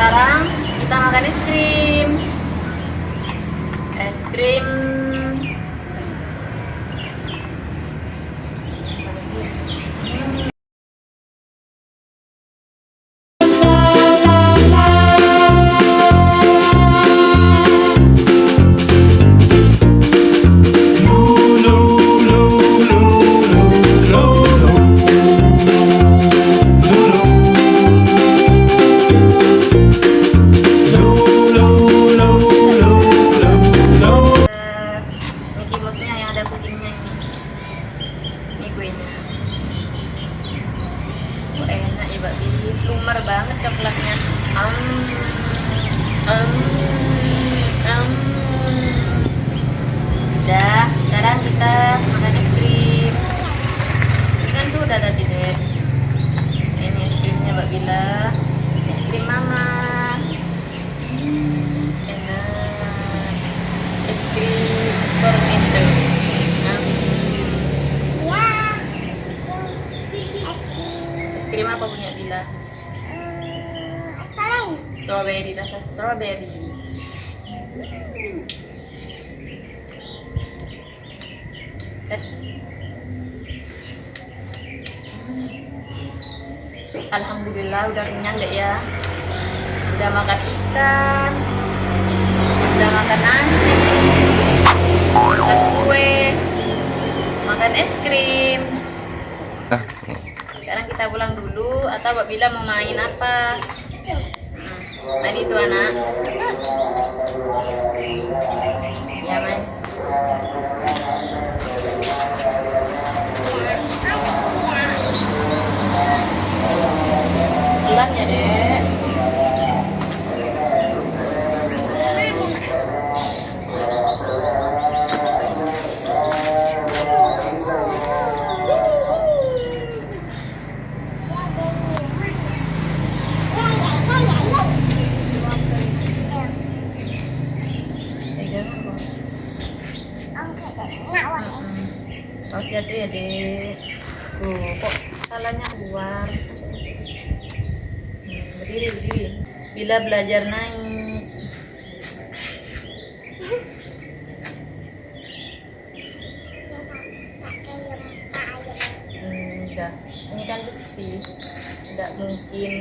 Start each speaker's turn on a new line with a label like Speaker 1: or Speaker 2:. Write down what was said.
Speaker 1: sekarang kita makan es krim. Es krim Mbak Bi lumar banget coklatnya. Um, um, um. udah sekarang kita makan es krim. Ini kan sudah tadi deh ini es krimnya Mbak Bila es krim mama enak es krim tornado es krim apa punya Bila strawberry. Rasa strawberry. Eh. Alhamdulillah udah kenyang deh ya. Udah makan ikan. Udah makan nasi makan kue makan es krim
Speaker 2: Nah,
Speaker 1: sekarang kita pulang atau Mbak Bila mau main apa. Hmm. tadi itu anak. Ya main. Pelan ya jatuh ya dek Tuh kok salahnya keluar? Hmm, Berdiri berdiri. Bila belajar naik. Hmm, Ini kan besi. Enggak mungkin